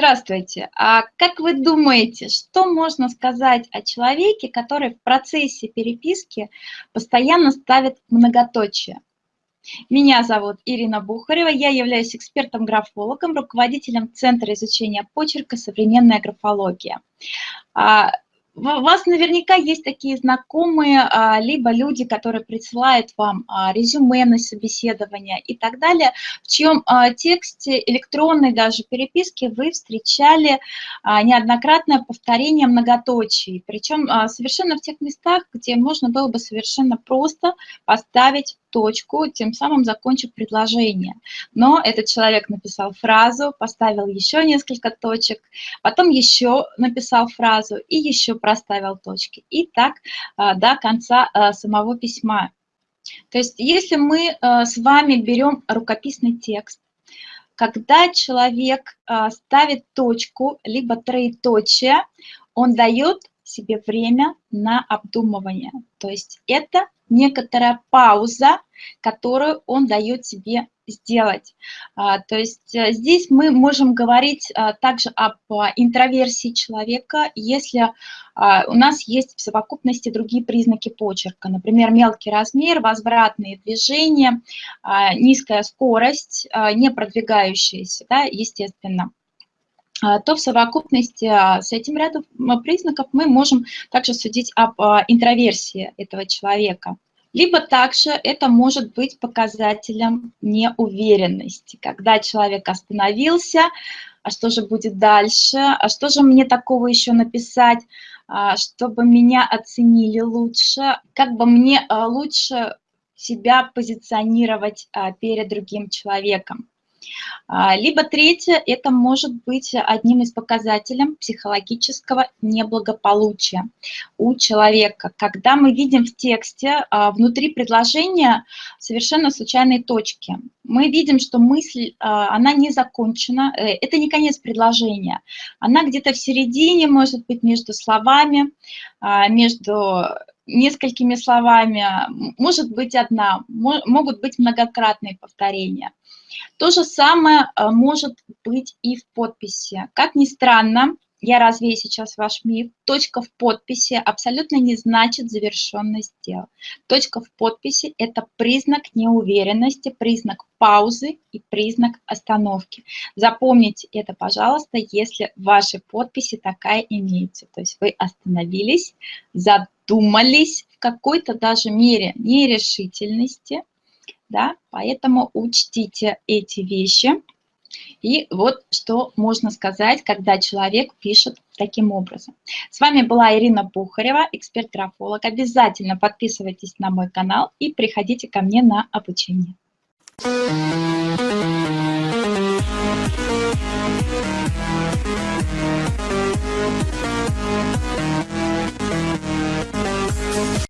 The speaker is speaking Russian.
Здравствуйте. А как вы думаете, что можно сказать о человеке, который в процессе переписки постоянно ставит многоточие? Меня зовут Ирина Бухарева, я являюсь экспертом-графологом, руководителем Центра изучения почерка «Современная графология». А, у вас наверняка есть такие знакомые, а, либо люди, которые присылают вам а, резюме на собеседование и так далее, в чьем тексте электронной даже переписки вы встречали неоднократное повторение многоточий, причем совершенно в тех местах, где можно было бы совершенно просто поставить точку, тем самым закончив предложение. Но этот человек написал фразу, поставил еще несколько точек, потом еще написал фразу и еще проставил точки. И так а, до конца а, самого письма. То есть если мы а, с вами берем рукописный текст, когда человек ставит точку, либо троеточие, он дает себе время на обдумывание. То есть это некоторая пауза, которую он дает себе сделать. А, то есть э, здесь мы можем говорить а, также об а, интроверсии человека, если у нас есть в совокупности другие признаки почерка, например, мелкий размер, возвратные движения, низкая скорость, не продвигающаяся, да, естественно то в совокупности с этим рядом признаков мы можем также судить об интроверсии этого человека. Либо также это может быть показателем неуверенности, когда человек остановился, а что же будет дальше, а что же мне такого еще написать, а, чтобы меня оценили лучше, как бы мне а, лучше себя позиционировать а, перед другим человеком. А, либо третье, это может быть одним из показателей психологического неблагополучия у человека. Когда мы видим в тексте а, внутри предложения совершенно случайные точки, мы видим, что мысль, а, она не закончена, э, это не конец предложения, она где-то в середине, может быть, между словами, между несколькими словами, может быть одна, могут быть многократные повторения. То же самое э, может быть и в подписи. Как ни странно, я развею сейчас ваш миф, точка в подписи абсолютно не значит завершенность дела. Точка в подписи – это признак неуверенности, признак паузы и признак остановки. Запомните это, пожалуйста, если в вашей подписи такая имеется. То есть вы остановились, задумались в какой-то даже мере нерешительности, да, поэтому учтите эти вещи. И вот что можно сказать, когда человек пишет таким образом. С вами была Ирина Бухарева, эксперт-графолог. Обязательно подписывайтесь на мой канал и приходите ко мне на обучение.